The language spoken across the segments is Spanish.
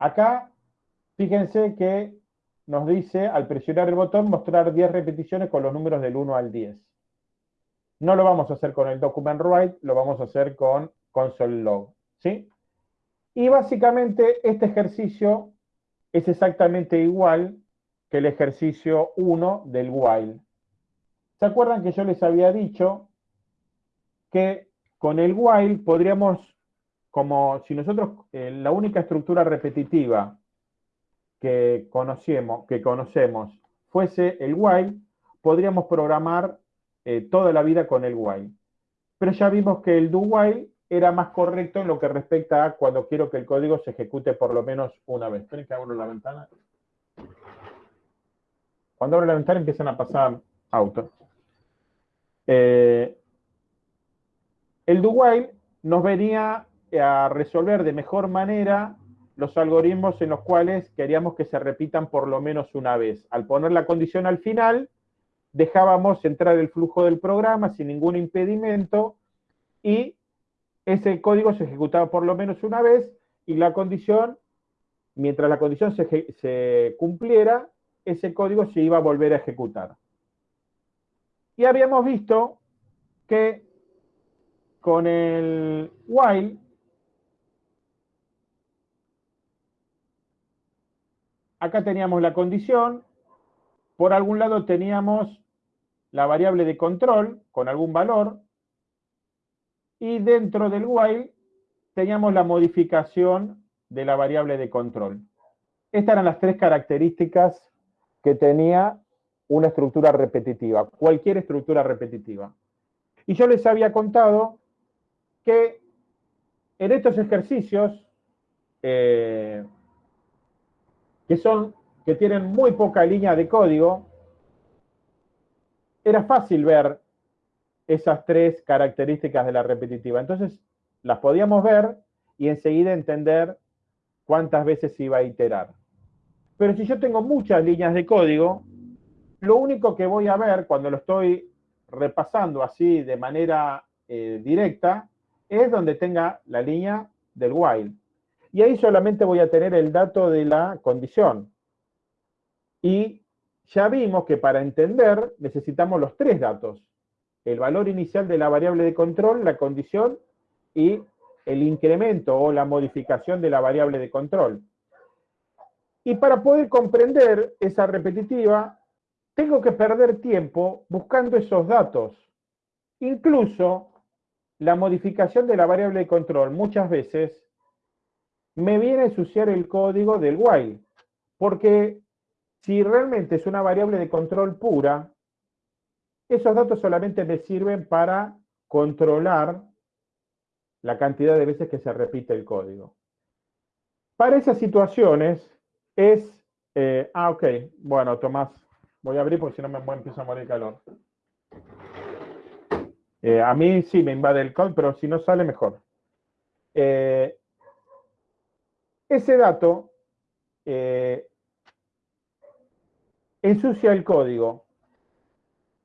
Acá, fíjense que nos dice, al presionar el botón, mostrar 10 repeticiones con los números del 1 al 10. No lo vamos a hacer con el document write, lo vamos a hacer con console log. ¿sí? Y básicamente este ejercicio es exactamente igual que el ejercicio 1 del while. ¿Se acuerdan que yo les había dicho que con el while podríamos, como si nosotros, eh, la única estructura repetitiva que conocemos, que conocemos fuese el while, podríamos programar eh, toda la vida con el while. Pero ya vimos que el do while era más correcto en lo que respecta a cuando quiero que el código se ejecute por lo menos una vez. Esperen que abro la ventana. Cuando abro la ventana empiezan a pasar autos. Eh, el do while nos venía a resolver de mejor manera los algoritmos en los cuales queríamos que se repitan por lo menos una vez. Al poner la condición al final, dejábamos entrar el flujo del programa sin ningún impedimento y ese código se ejecutaba por lo menos una vez y la condición, mientras la condición se, cumpliera, ese código se iba a volver a ejecutar. Y habíamos visto que con el while, acá teníamos la condición, por algún lado teníamos la variable de control con algún valor, y dentro del while teníamos la modificación de la variable de control. Estas eran las tres características que tenía una estructura repetitiva, cualquier estructura repetitiva. Y yo les había contado que en estos ejercicios, eh, que, son, que tienen muy poca línea de código, era fácil ver esas tres características de la repetitiva. Entonces, las podíamos ver y enseguida entender cuántas veces iba a iterar. Pero si yo tengo muchas líneas de código, lo único que voy a ver cuando lo estoy repasando así de manera eh, directa es donde tenga la línea del while. Y ahí solamente voy a tener el dato de la condición. Y ya vimos que para entender necesitamos los tres datos el valor inicial de la variable de control, la condición, y el incremento o la modificación de la variable de control. Y para poder comprender esa repetitiva, tengo que perder tiempo buscando esos datos. Incluso la modificación de la variable de control muchas veces me viene a ensuciar el código del while, porque si realmente es una variable de control pura, esos datos solamente me sirven para controlar la cantidad de veces que se repite el código. Para esas situaciones es... Eh, ah, ok. Bueno, Tomás, voy a abrir porque si no me empiezo a morir calor. Eh, a mí sí me invade el código, pero si no sale, mejor. Eh, ese dato ensucia el código.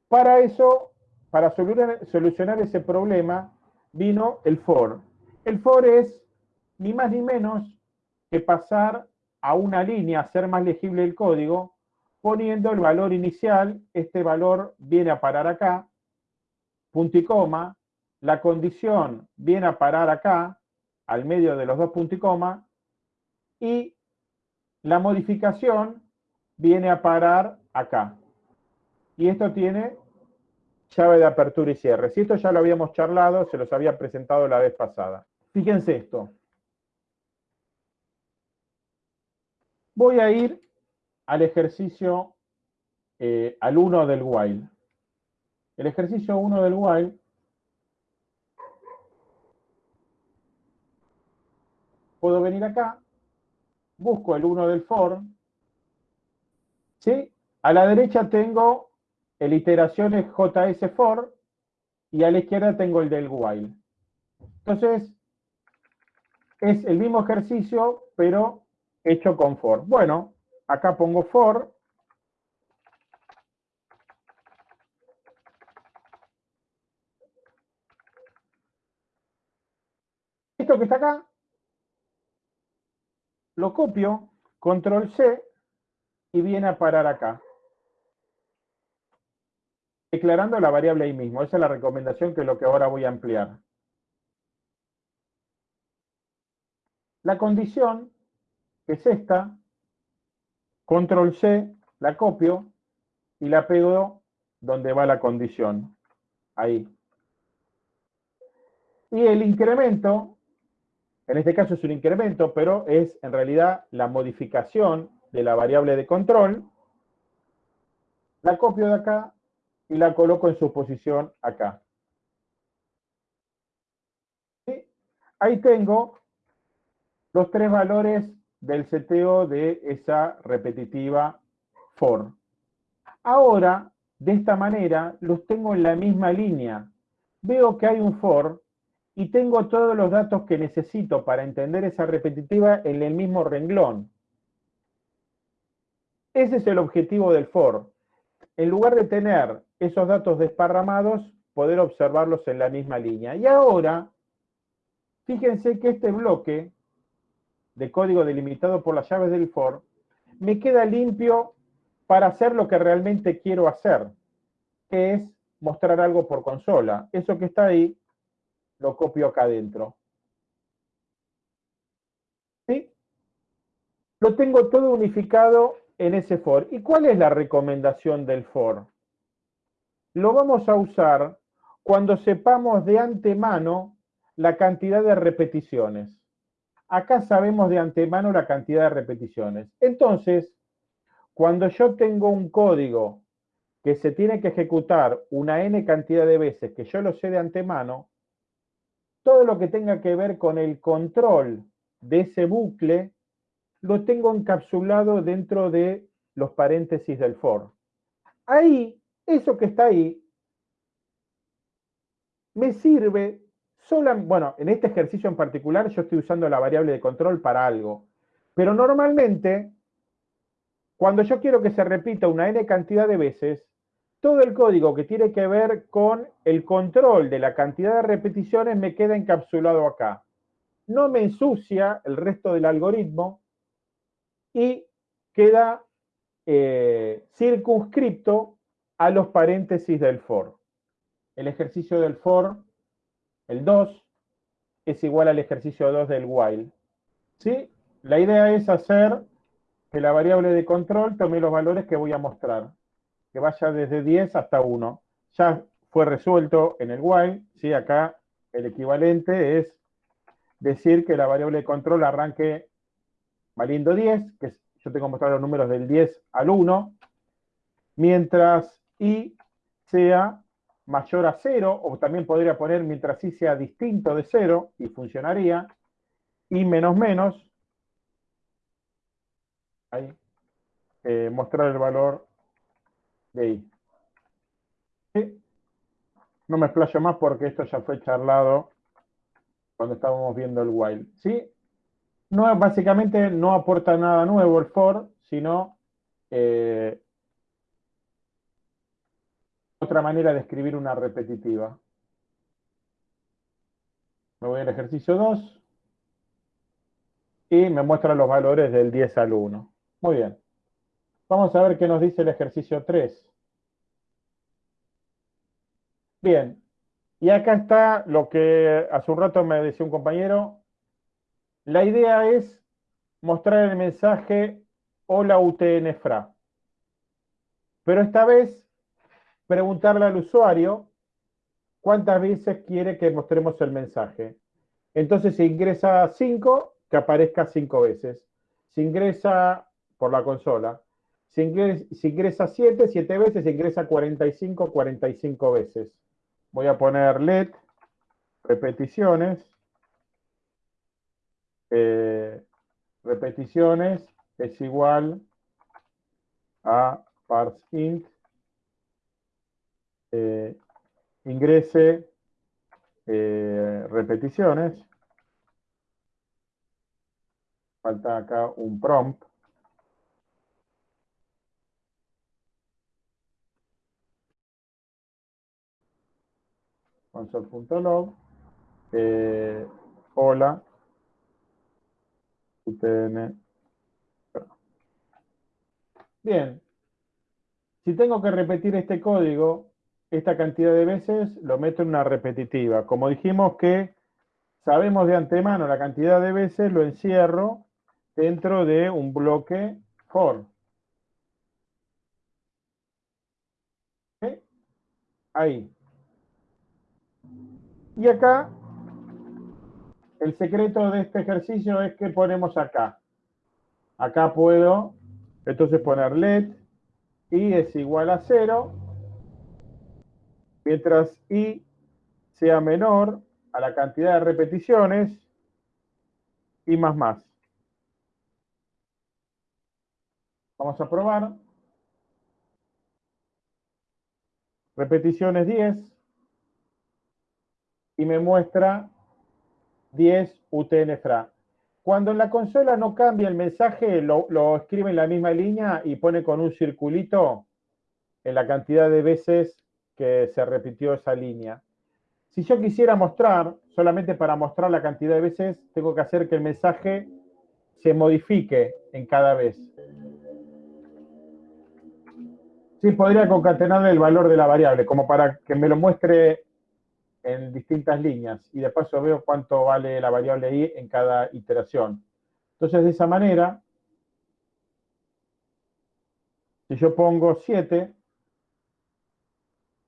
Para eso, para solucionar ese problema, vino el for. El for es ni más ni menos que pasar a una línea, hacer más legible el código, poniendo el valor inicial, este valor viene a parar acá, punto y coma, la condición viene a parar acá, al medio de los dos puntos y coma, y la modificación viene a parar acá. Y esto tiene llave de apertura y cierre. Si esto ya lo habíamos charlado, se los había presentado la vez pasada. Fíjense esto. Voy a ir al ejercicio, eh, al 1 del while. El ejercicio 1 del while puedo venir acá, busco el 1 del for, ¿sí? A la derecha tengo el iteración es JS for y a la izquierda tengo el del while. Entonces, es el mismo ejercicio, pero hecho con for. Bueno, acá pongo for. Esto que está acá lo copio, control C, y viene a parar acá. Declarando la variable ahí mismo. Esa es la recomendación que es lo que ahora voy a ampliar. La condición, que es esta, control C, la copio y la pego donde va la condición. Ahí. Y el incremento, en este caso es un incremento, pero es en realidad la modificación de la variable de control. La copio de acá y la coloco en su posición acá. Ahí tengo los tres valores del seteo de esa repetitiva for. Ahora, de esta manera, los tengo en la misma línea. Veo que hay un for y tengo todos los datos que necesito para entender esa repetitiva en el mismo renglón. Ese es el objetivo del for. En lugar de tener esos datos desparramados, poder observarlos en la misma línea. Y ahora, fíjense que este bloque de código delimitado por las llaves del for me queda limpio para hacer lo que realmente quiero hacer, que es mostrar algo por consola. Eso que está ahí, lo copio acá adentro. ¿Sí? Lo tengo todo unificado en ese for. ¿Y cuál es la recomendación del for? Lo vamos a usar cuando sepamos de antemano la cantidad de repeticiones. Acá sabemos de antemano la cantidad de repeticiones. Entonces, cuando yo tengo un código que se tiene que ejecutar una n cantidad de veces, que yo lo sé de antemano, todo lo que tenga que ver con el control de ese bucle, lo tengo encapsulado dentro de los paréntesis del for. Ahí, eso que está ahí, me sirve sola, bueno, en este ejercicio en particular yo estoy usando la variable de control para algo, pero normalmente, cuando yo quiero que se repita una n cantidad de veces, todo el código que tiene que ver con el control de la cantidad de repeticiones me queda encapsulado acá. No me ensucia el resto del algoritmo y queda eh, circunscripto a los paréntesis del for. El ejercicio del for, el 2, es igual al ejercicio 2 del while. ¿Sí? La idea es hacer que la variable de control tome los valores que voy a mostrar que vaya desde 10 hasta 1. Ya fue resuelto en el while, ¿sí? acá el equivalente es decir que la variable de control arranque valiendo 10, que yo tengo mostrado los números del 10 al 1, mientras i sea mayor a 0, o también podría poner mientras i sea distinto de 0, y funcionaría, y menos menos, ahí, eh, mostrar el valor No me explayo más porque esto ya fue charlado cuando estábamos viendo el while. ¿sí? No, básicamente no aporta nada nuevo el for, sino eh, otra manera de escribir una repetitiva. Me voy al ejercicio 2 y me muestra los valores del 10 al 1. Muy bien. Vamos a ver qué nos dice el ejercicio 3. Bien, y acá está lo que hace un rato me decía un compañero. La idea es mostrar el mensaje hola UTN-FRA. Pero esta vez preguntarle al usuario cuántas veces quiere que mostremos el mensaje. Entonces, si ingresa 5, que aparezca 5 veces. Si ingresa por la consola, si ingresa, 7, 7 veces, si ingresa 45, 45 veces. Voy a poner let repeticiones. Eh, repeticiones es igual a parseInt eh, ingrese eh, repeticiones. Falta acá un prompt. console.log, eh, hola, UTN Bien. Si tengo que repetir este código, esta cantidad de veces, lo meto en una repetitiva. Como dijimos que sabemos de antemano la cantidad de veces, lo encierro dentro de un bloque for. Ahí. Y acá, el secreto de este ejercicio es que ponemos acá. Acá puedo, entonces poner let i es igual a 0, mientras i sea menor a la cantidad de repeticiones y más más. Vamos a probar. Repeticiones 10 y me muestra 10 UTN-FRA. Cuando en la consola no cambia el mensaje, lo, lo, escribe en la misma línea y pone con un circulito en la cantidad de veces que se repitió esa línea. Si yo quisiera mostrar, solamente para mostrar la cantidad de veces, tengo que hacer que el mensaje se modifique en cada vez. Sí, podría concatenar el valor de la variable, como para que me lo muestre en distintas líneas y de paso veo cuánto vale la variable i en cada iteración. Entonces, de esa manera, si yo pongo 7,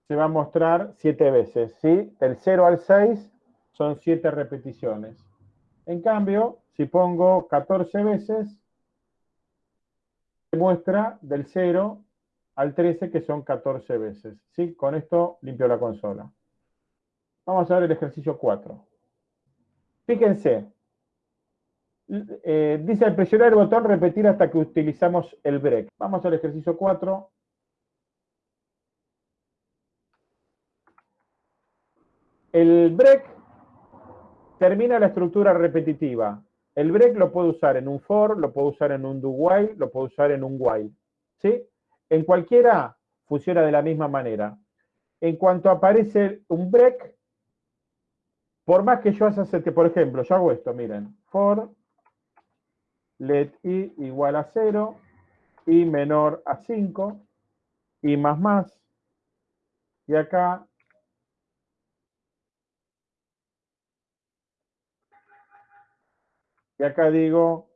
se va a mostrar 7 veces, ¿sí? Del 0 al 6 son 7 repeticiones. En cambio, si pongo 14 veces, se muestra del 0 al 13, que son 14 veces. ¿sí? Con esto limpio la consola. Vamos a ver el ejercicio 4. Fíjense, eh, dice al presionar el botón repetir hasta que utilizamos el break. Vamos al ejercicio 4. El break termina la estructura repetitiva. El break lo puedo usar en un for, lo puedo usar en un do while, lo puedo usar en un while. ¿Sí? En cualquiera funciona de la misma manera. En cuanto aparece un break, por más que yo haga, por ejemplo, yo hago esto, miren, for let i igual a 0, i menor a 5, i más más, y acá Y acá digo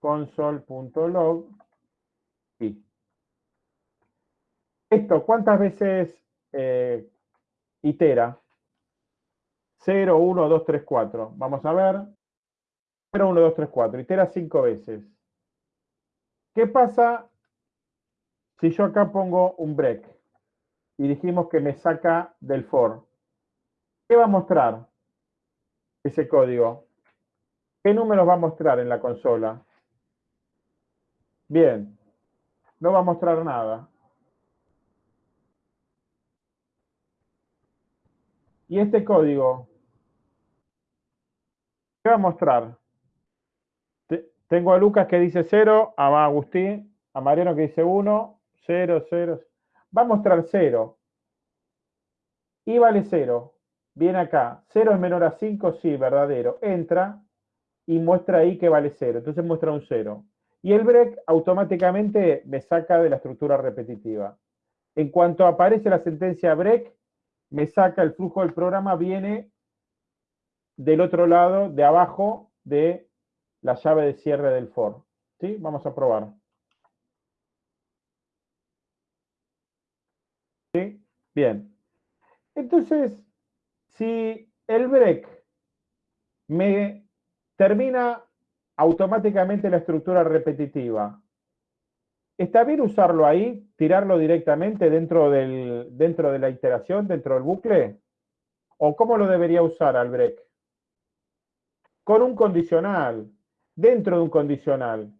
console.log y. Esto, ¿cuántas veces eh, itera? 0, 1, 2, 3, 4. Vamos a ver. 0, 1, 2, 3, 4. Itera 5 veces. ¿Qué pasa si yo acá pongo un break? Y dijimos que me saca del for. ¿Qué va a mostrar ese código? ¿Qué números va a mostrar en la consola? Bien, no va a mostrar nada. ¿Y este código? ¿Qué va a mostrar? Tengo a Lucas que dice 0, a Agustín, a Mariano que dice 1, 0, 0. Va a mostrar 0. Y vale 0. Viene acá. 0 es menor a 5, sí, verdadero. Entra y muestra ahí que vale 0. Entonces muestra un 0. Y el break automáticamente me saca de la estructura repetitiva. En cuanto aparece la sentencia break, me saca el flujo del programa, viene del otro lado, de abajo de la llave de cierre del for. ¿Sí? Vamos a probar. ¿Sí? Bien. Entonces, si el break me termina automáticamente la estructura repetitiva. ¿Está bien usarlo ahí, tirarlo directamente dentro, del, dentro de la iteración, dentro del bucle? ¿O cómo lo debería usar al break? Con un condicional, dentro de un condicional.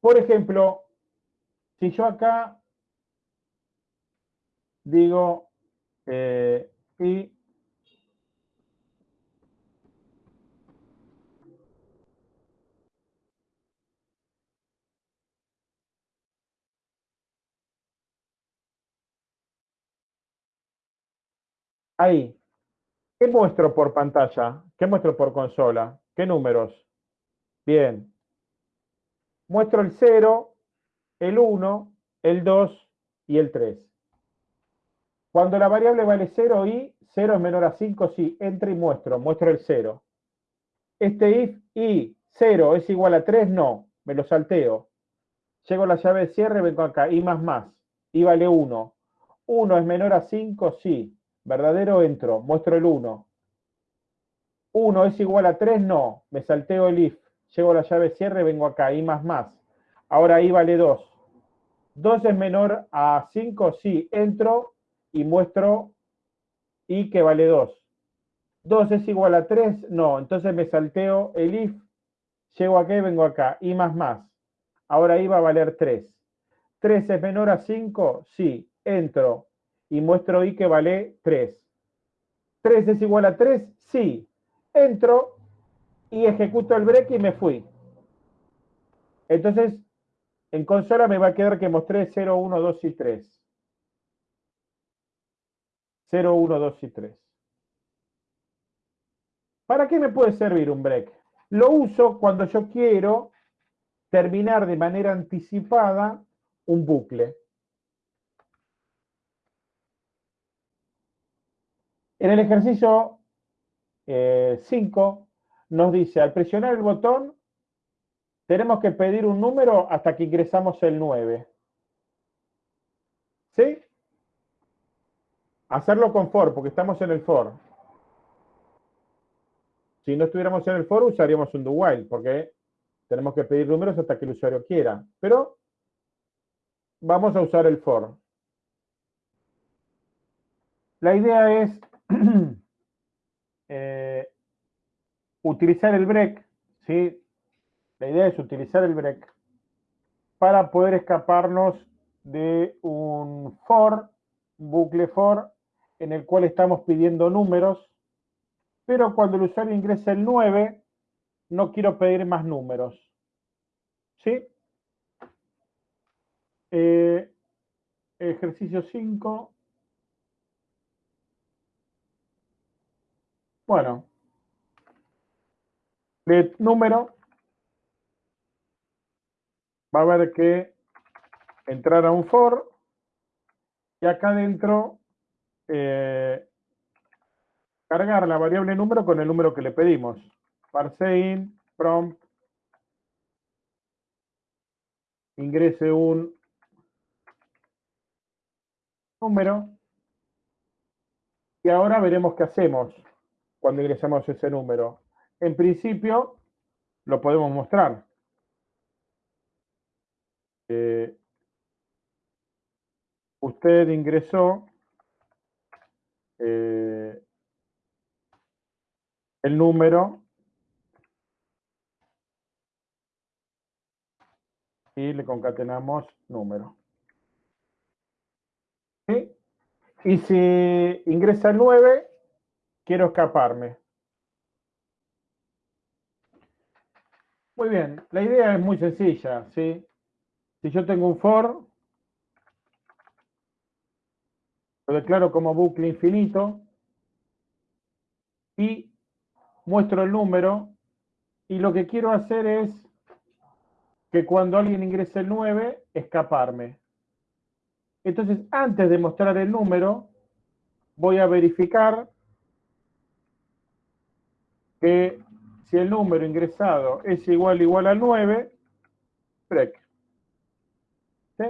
Por ejemplo, si yo acá digo eh, y Ahí. ¿Qué muestro por pantalla? ¿Qué muestro por consola? ¿Qué números? Bien. Muestro el 0, el 1, el 2 y el 3. Cuando la variable vale 0 y 0 es menor a 5, sí, entra y muestro, muestro el 0. Este if y 0 es igual a 3, no, me lo salteo. Llego a la llave de cierre, vengo acá, y más más, y vale 1. 1 es menor a 5, sí. Verdadero, entro, muestro el 1. 1 es igual a 3, no. Me salteo el if. Llego a la llave cierre, vengo acá, y más más. Ahora i vale 2. 2 es menor a 5, sí. Entro y muestro i que vale 2. 2 es igual a 3, no. Entonces me salteo el if. Llego acá y vengo acá, i más más. Ahora i va a valer 3. 3 es menor a 5, sí. Entro y muestro i que vale 3. 3 es igual a 3, sí. Entro y ejecuto el break y me fui. Entonces, en consola me va a quedar que mostré 0, 1, 2 y 3. 0, 1, 2 y 3. ¿Para qué me puede servir un break? Lo uso cuando yo quiero terminar de manera anticipada un bucle. En el ejercicio 5 eh, nos dice, al presionar el botón, tenemos que pedir un número hasta que ingresamos el 9. ¿Sí? Hacerlo con for, porque estamos en el for. Si no estuviéramos en el for, usaríamos un do while, porque tenemos que pedir números hasta que el usuario quiera. Pero vamos a usar el for. La idea es eh, utilizar el break, ¿sí? La idea es utilizar el break para poder escaparnos de un for, un bucle for, en el cual estamos pidiendo números, pero cuando el usuario ingresa el 9, no quiero pedir más números. ¿Sí? Eh, ejercicio 5. Bueno, de número va a haber que entrar a un for. Y acá adentro eh, cargar la variable número con el número que le pedimos. ParseIn, prompt, ingrese un número. Y ahora veremos qué hacemos cuando ingresamos ese número. En principio, lo podemos mostrar. Eh, usted ingresó eh, el número y le concatenamos número. Y si ingresa el 9, quiero escaparme. Muy bien, la idea es muy sencilla, ¿sí? Si yo tengo un for, lo declaro como bucle infinito y muestro el número y lo que quiero hacer es que cuando alguien ingrese el 9, escaparme. Entonces, antes de mostrar el número, voy a verificar que si el número ingresado es igual igual a 9, break. ¿Sí?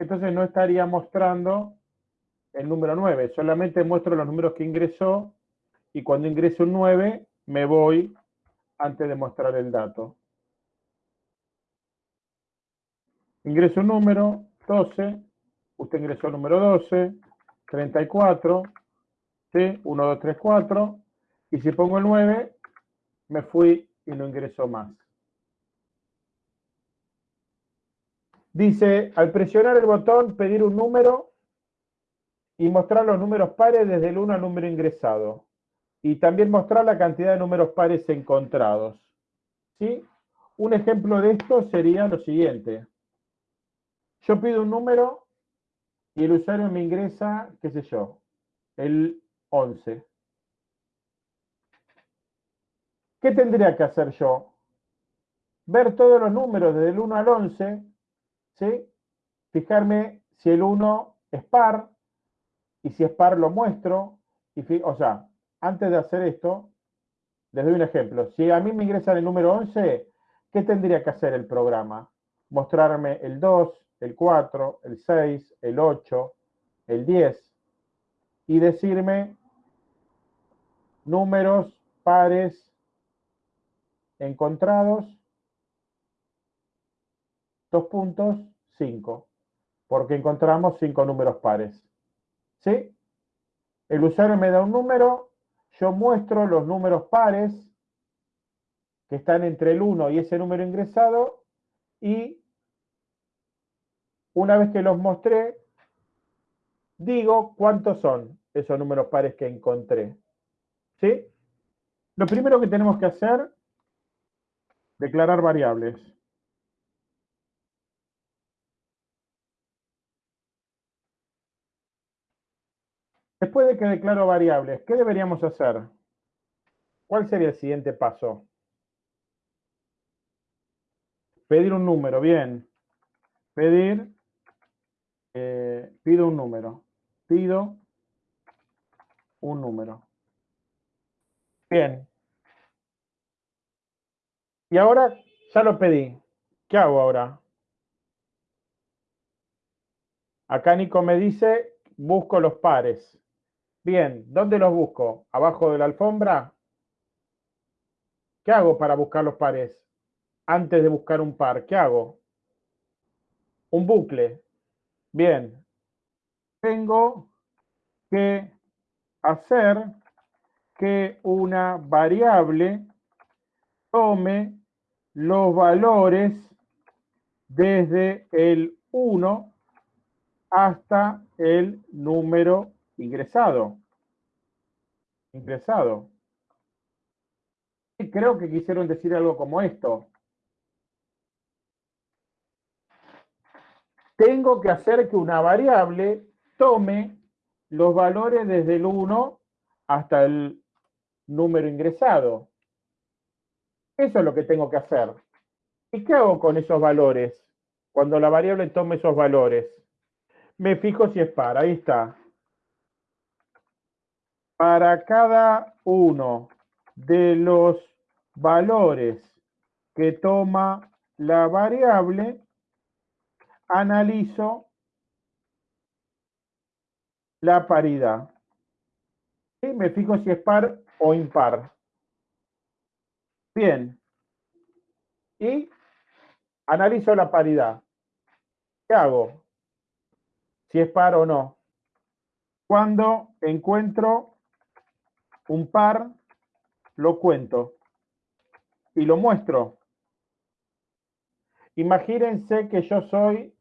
Entonces no estaría mostrando el número 9, solamente muestro los números que ingresó y cuando ingreso un 9 me voy antes de mostrar el dato. Ingreso un número, 12, usted ingresó el número 12, 34, ¿sí? 1, 2, 3, 4, y si pongo el 9, me fui y no ingresó más. Dice, al presionar el botón, pedir un número y mostrar los números pares desde el 1 al número ingresado. Y también mostrar la cantidad de números pares encontrados. ¿Sí? Un ejemplo de esto sería lo siguiente. Yo pido un número y el usuario me ingresa, qué sé yo, el 11. ¿Qué tendría que hacer yo? Ver todos los números desde el 1 al 11, ¿sí? fijarme si el 1 es par, y si es par lo muestro, y o sea, antes de hacer esto, les doy un ejemplo. Si a mí me ingresan el número 11, ¿qué tendría que hacer el programa? Mostrarme el 2, el 4, el 6, el 8, el 10, y decirme números pares encontrados, dos puntos, 5, porque encontramos cinco números pares. ¿Sí? El usuario me da un número, yo muestro los números pares que están entre el 1 y ese número ingresado y una vez que los mostré, digo cuántos son esos números pares que encontré. ¿Sí? Lo primero que tenemos que hacer, declarar variables. Después de que declaro variables, ¿qué deberíamos hacer? ¿Cuál sería el siguiente paso? Pedir un número, bien. Pedir, eh, pido un número. Pido un número. Bien. Y ahora ya lo pedí. ¿Qué hago ahora? Acá Nico me dice, busco los pares. Bien, ¿dónde los busco? ¿Abajo de la alfombra? ¿Qué hago para buscar los pares? Antes de buscar un par, ¿qué hago? Un bucle. Bien. Tengo que hacer que una variable tome los valores desde el 1 hasta el número ingresado. Ingresado. Y creo que quisieron decir algo como esto. Tengo que hacer que una variable tome los valores desde el 1 hasta el número ingresado. Eso es lo que tengo que hacer. ¿Y qué hago con esos valores? Cuando la variable tome esos valores. Me fijo si es par. Ahí está. Para cada uno de los valores que toma la variable, analizo la paridad. Y me fijo si es par o impar. Bien. Y analizo la paridad. ¿Qué hago? Si es par o no. Cuando encuentro un par, lo cuento y lo muestro. Imagínense que yo soy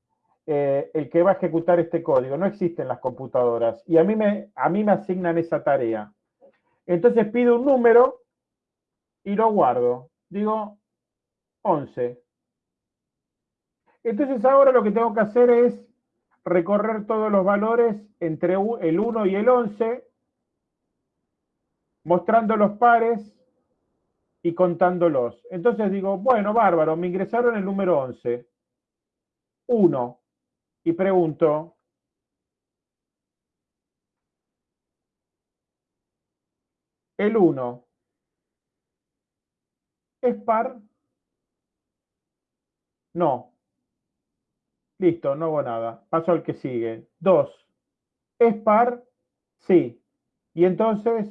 eh, el que va a ejecutar este código. No existen las computadoras y a mí, me, a mí me asignan esa tarea. Entonces pido un número y lo guardo. Digo 11. Entonces ahora lo que tengo que hacer es recorrer todos los valores entre el 1 y el 11, mostrando los pares y contándolos. Entonces digo, bueno, bárbaro, me ingresaron el número 11. 1. Y pregunto, el 1 ¿Es par? No. Listo, no hago nada. Paso al que sigue. 2. ¿Es par? Sí. Y entonces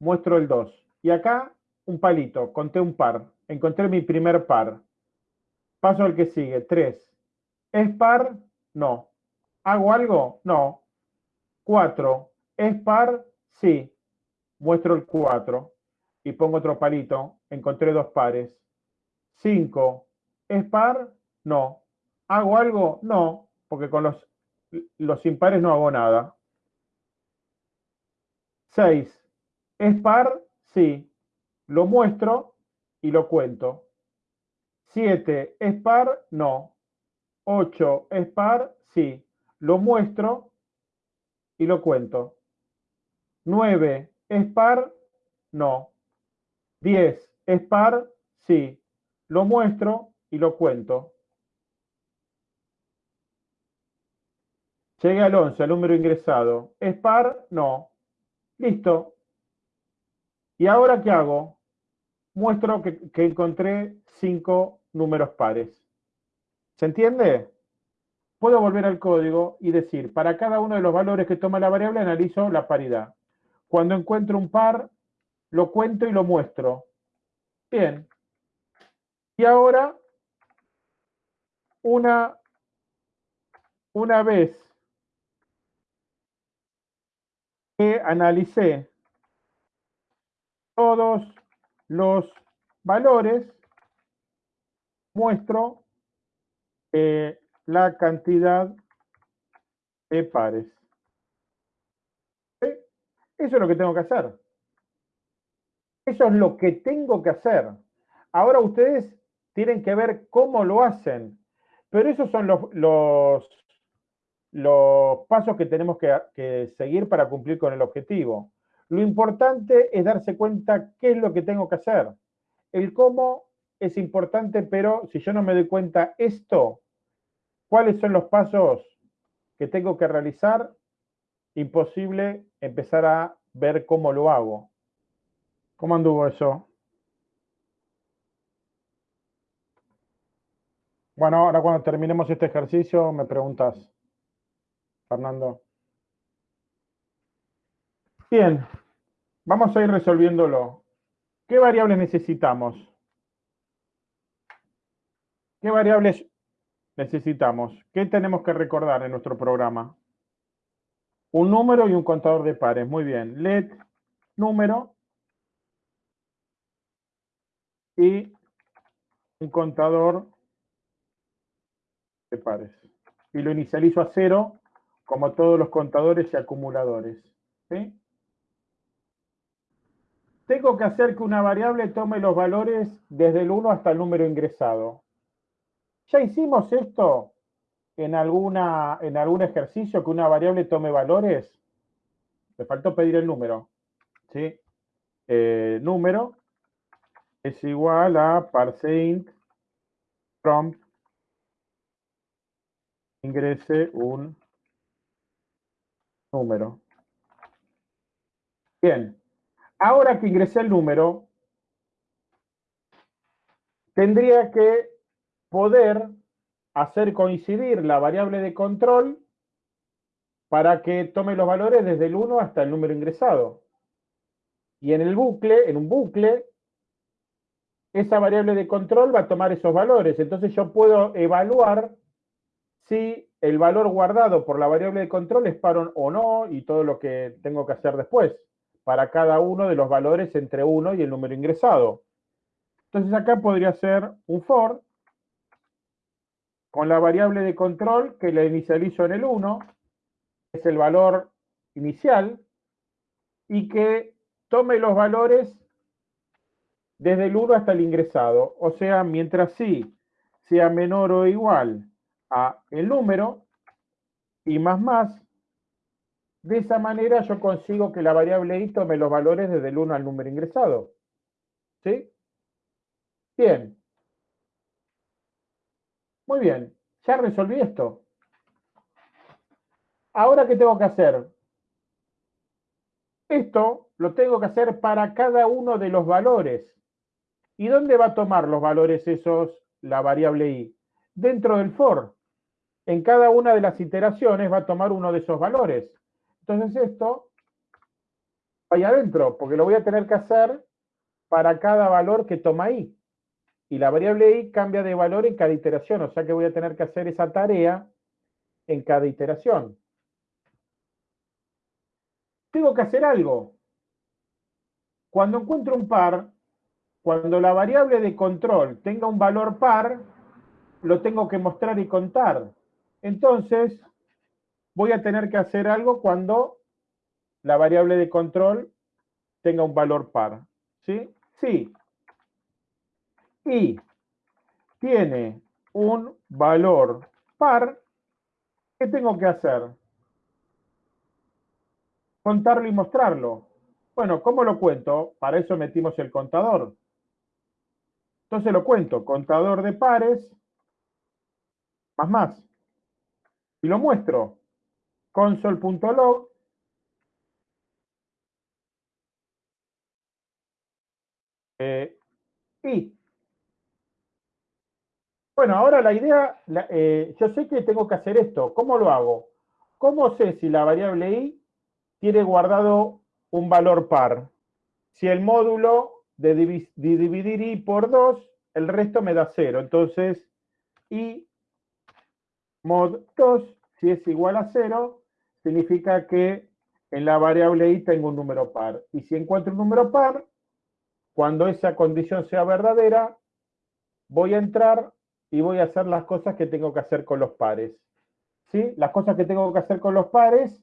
muestro el 2. Y acá un palito, conté un par. Encontré mi primer par. Paso al que sigue. 3. ¿Es par? No. ¿Hago algo? No. 4. ¿Es par? Sí. Muestro el 4 y pongo otro palito, encontré dos pares. 5. ¿Es par? No. ¿Hago algo? No, porque con los, los impares no hago nada. 6. ¿Es par? Sí. Lo muestro y lo cuento. 7. ¿Es par? No. 8. ¿Es par? Sí. Lo muestro y lo cuento. 9. ¿Es par? No. 10. ¿Es par? Sí. Lo muestro y lo cuento. Llegué al 11, al número ingresado. ¿Es par? No. Listo. ¿Y ahora qué hago? Muestro que, encontré cinco números pares. ¿Se entiende? Puedo volver al código y decir, para cada uno de los valores que toma la variable analizo la paridad. Cuando encuentro un par, lo cuento y lo muestro. Bien. Y ahora, una, una vez que analicé todos los valores, muestro eh, la cantidad de pares. Eso es lo que tengo que hacer. Eso es lo que tengo que hacer. Ahora ustedes tienen que ver cómo lo hacen. Pero esos son los, los, pasos que tenemos que, seguir para cumplir con el objetivo. Lo importante es darse cuenta qué es lo que tengo que hacer. El cómo es importante, pero si yo no me doy cuenta esto, cuáles son los pasos que tengo que realizar, imposible empezar a ver cómo lo hago. ¿Cómo anduvo eso? Bueno, ahora cuando terminemos este ejercicio me preguntas, Fernando. Bien, vamos a ir resolviéndolo. ¿Qué variables necesitamos? ¿Qué variables necesitamos? ¿Qué tenemos que recordar en nuestro programa? Un número y un contador de pares. Muy bien. Let número y un contador de pares. Y lo inicializo a cero, como todos los contadores y acumuladores. Tengo que hacer que una variable tome los valores desde el 1 hasta el número ingresado. ¿Ya hicimos esto en, alguna, en algún ejercicio que una variable tome valores? Me faltó pedir el número. ¿sí? Eh, número es igual a parseInt prompt ingrese un número. Bien, ahora que ingresé el número, tendría que poder hacer coincidir la variable de control para que tome los valores desde el 1 hasta el número ingresado. Y en el bucle, en un bucle, esa variable de control va a tomar esos valores. Entonces yo puedo evaluar si el valor guardado por la variable de control es par o no y todo lo que tengo que hacer después para cada uno de los valores entre 1 y el número ingresado. Entonces acá podría ser un for con la variable de control que la inicializo en el 1, es el valor inicial, y que tome los valores desde el 1 hasta el ingresado. O sea, mientras sí sea menor o igual a el número y más más, de esa manera yo consigo que la variable i tome los valores desde el 1 al número ingresado. ¿Sí? Bien. Muy bien, ya resolví esto. Ahora, ¿qué tengo que hacer? Esto lo tengo que hacer para cada uno de los valores. ¿Y dónde va a tomar los valores esos la variable i? Dentro del for. En cada una de las iteraciones va a tomar uno de esos valores. Entonces esto va ahí adentro, porque lo voy a tener que hacer para cada valor que toma i. Y la variable i cambia de valor en cada iteración, o sea que voy a tener que hacer esa tarea en cada iteración. Tengo que hacer algo. Cuando encuentro un par, cuando la variable de control tenga un valor par, lo tengo que mostrar y contar. Entonces, voy a tener que hacer algo cuando la variable de control tenga un valor par. ¿Sí? Sí. Y tiene un valor par, ¿qué tengo que hacer? Contarlo y mostrarlo. Bueno, ¿cómo lo cuento? Para eso metimos el contador. Entonces lo cuento, contador de pares, más más. Y lo muestro. console.log eh, y bueno, ahora la idea, eh, yo sé que tengo que hacer esto. ¿Cómo lo hago? ¿Cómo sé si la variable i tiene guardado un valor par? Si el módulo de, dividir i por 2, el resto me da 0. Entonces, i mod 2, si es igual a 0, significa que en la variable i tengo un número par. Y si encuentro un número par, cuando esa condición sea verdadera, voy a entrar y voy a hacer las cosas que tengo que hacer con los pares. ¿Sí? Las cosas que tengo que hacer con los pares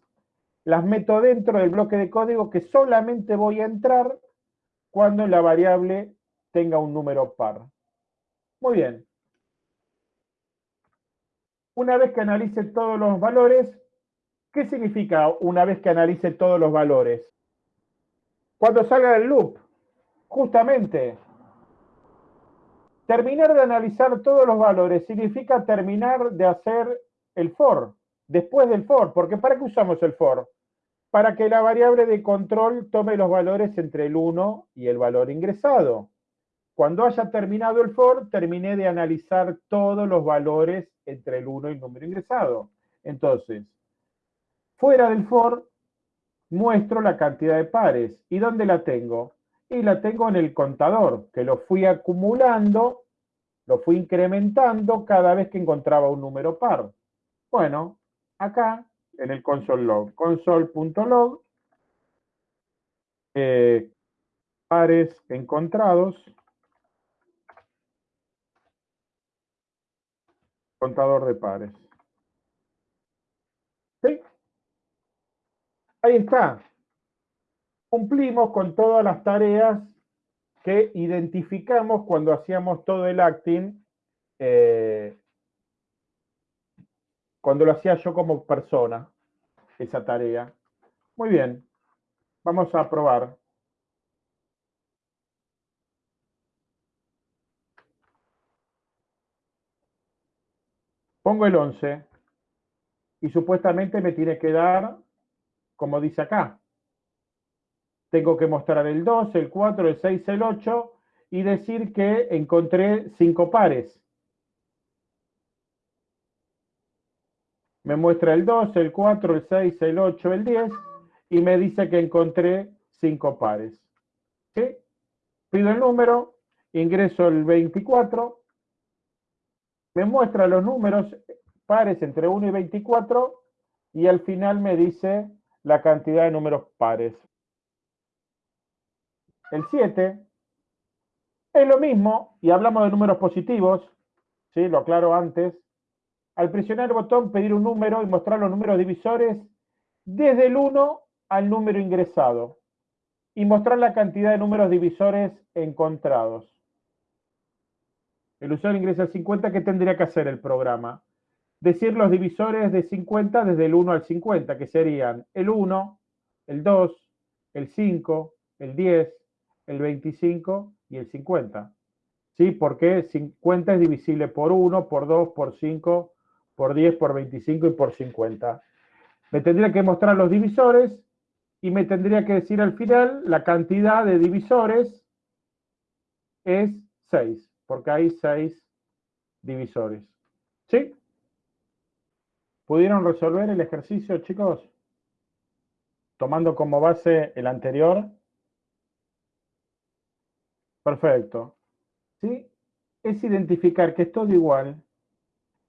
las meto dentro del bloque de código que solamente voy a entrar cuando la variable tenga un número par. Muy bien. Una vez que analice todos los valores, ¿qué significa una vez que analice todos los valores? Cuando salga del loop, justamente Terminar de analizar todos los valores significa terminar de hacer el for, después del for, porque ¿para qué usamos el for? Para que la variable de control tome los valores entre el 1 y el valor ingresado. Cuando haya terminado el for, terminé de analizar todos los valores entre el 1 y el número ingresado. Entonces, fuera del for, muestro la cantidad de pares. ¿Y dónde la tengo? y la tengo en el contador, que lo fui acumulando, lo fui incrementando cada vez que encontraba un número par. Bueno, acá en el console log, console.log, eh, pares encontrados, contador de pares. ¿Sí? Ahí está cumplimos con todas las tareas que identificamos cuando hacíamos todo el acting, eh, cuando lo hacía yo como persona, esa tarea. Muy bien, vamos a probar. Pongo el 11 y supuestamente me tiene que dar, como dice acá, tengo que mostrar el 2, el 4, el 6, el 8 y decir que encontré 5 pares. Me muestra el 2, el 4, el 6, el 8, el 10 y me dice que encontré 5 pares. ¿Sí? Pido el número, ingreso el 24, me muestra los números pares entre 1 y 24 y al final me dice la cantidad de números pares. El 7 es lo mismo, y hablamos de números positivos, ¿sí? lo aclaro antes, al presionar el botón pedir un número y mostrar los números divisores desde el 1 al número ingresado y mostrar la cantidad de números divisores encontrados. El usuario ingresa el 50, ¿qué tendría que hacer el programa? Decir los divisores de 50 desde el 1 al 50, que serían el 1, el 2, el 5, el 10, el 25 y el 50. ¿Sí? Porque 50 es divisible por 1, por 2, por 5, por 10, por 25 y por 50. Me tendría que mostrar los divisores y me tendría que decir al final la cantidad de divisores es 6, porque hay 6 divisores. ¿Sí? ¿Pudieron resolver el ejercicio, chicos? Tomando como base el anterior. Perfecto. ¿Sí? Es identificar que es todo igual.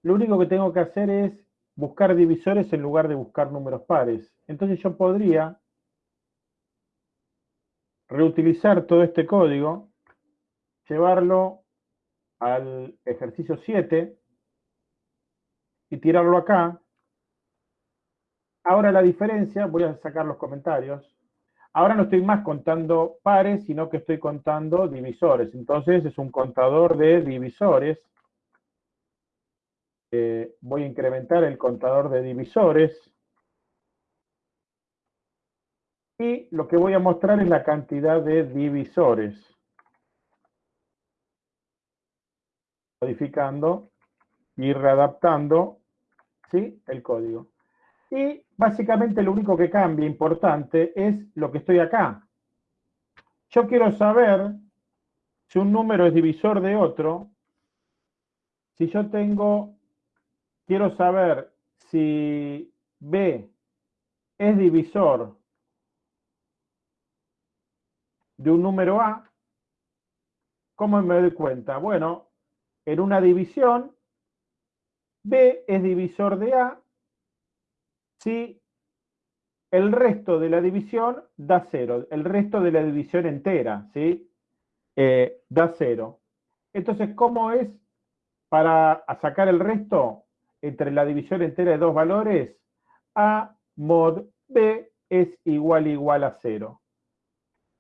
Lo único que tengo que hacer es buscar divisores en lugar de buscar números pares. Entonces yo podría reutilizar todo este código, llevarlo al ejercicio 7 y tirarlo acá. Ahora la diferencia, voy a sacar los comentarios, Ahora no estoy más contando pares, sino que estoy contando divisores. Entonces es un contador de divisores. Eh, voy a incrementar el contador de divisores. Y lo que voy a mostrar es la cantidad de divisores. Modificando y readaptando ¿sí? el código. Y básicamente lo único que cambia importante es lo que estoy acá. Yo quiero saber si un número es divisor de otro. Si yo tengo, quiero saber si B es divisor de un número A, ¿cómo me doy cuenta? Bueno, en una división, B es divisor de A si el resto de la división da cero, el resto de la división entera, ¿sí? Eh, da cero. Entonces, ¿cómo es para sacar el resto entre la división entera de dos valores? A mod B es igual igual a cero.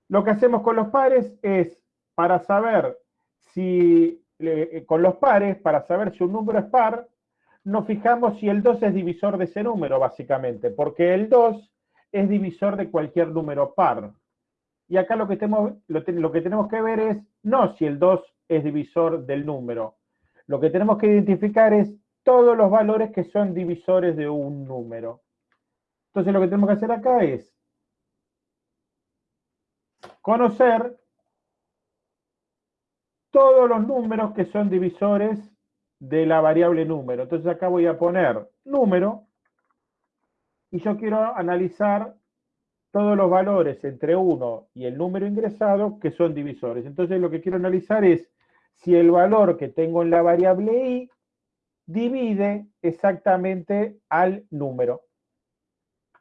Lo que hacemos con los pares es, para saber si, eh, con los pares, para saber si un número es par, nos fijamos si el 2 es divisor de ese número, básicamente, porque el 2 es divisor de cualquier número par. Y acá lo que, tenemos, lo, lo que tenemos que ver es no si el 2 es divisor del número. Lo que tenemos que identificar es todos los valores que son divisores de un número. Entonces lo que tenemos que hacer acá es conocer todos los números que son divisores de la variable número. Entonces acá voy a poner número y yo quiero analizar todos los valores entre 1 y el número ingresado que son divisores. Entonces lo que quiero analizar es si el valor que tengo en la variable i divide exactamente al número.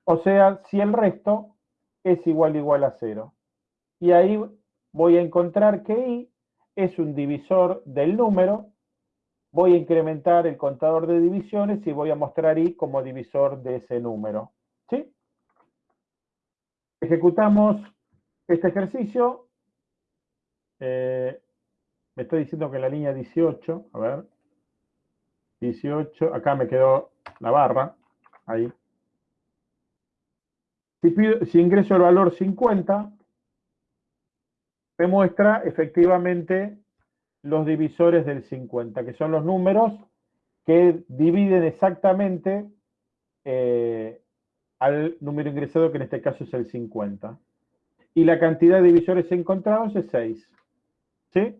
O sea, si el resto es igual igual a 0 y ahí voy a encontrar que i es un divisor del número, voy a incrementar el contador de divisiones y voy a mostrar i como divisor de ese número. ¿Sí? Ejecutamos este ejercicio. Eh, me estoy diciendo que la línea 18, a ver, 18, acá me quedó la barra, ahí. Si, si ingreso el valor 50, me muestra efectivamente los divisores del 50, que son los números que dividen exactamente eh, al número ingresado, que en este caso es el 50. Y la cantidad de divisores encontrados es 6. ¿Sí?